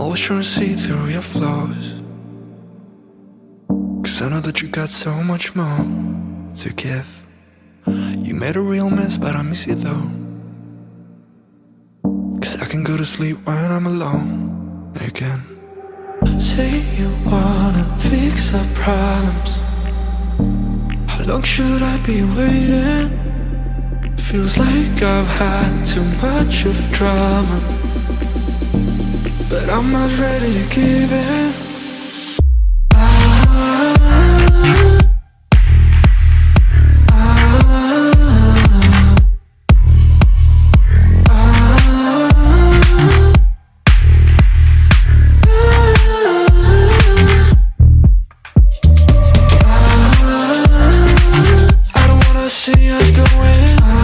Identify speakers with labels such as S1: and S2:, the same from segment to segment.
S1: To see through your flaws. Cause I know that you got so much more to give. You made a real mess, but I miss you though. Cause I can go to sleep when I'm alone again. Say you wanna fix our problems. How long should I be waiting? Feels like I've had too much of drama. I'm not ready to give in. See us going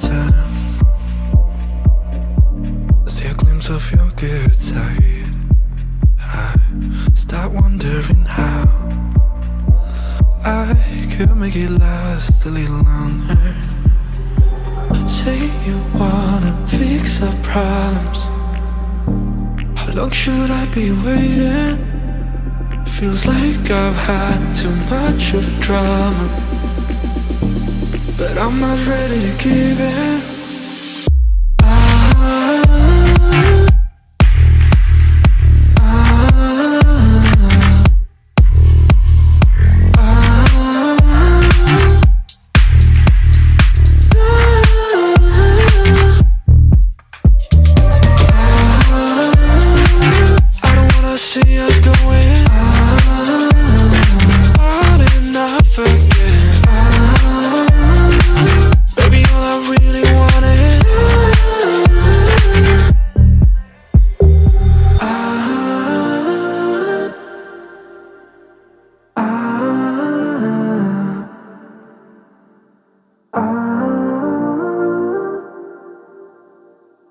S1: time I see a glimpse of your good side, I start wondering how. I could make it last a little longer. Say you wanna fix our problems. How long should I be waiting? Feels like I've had too much of drama. But I'm not ready to give in.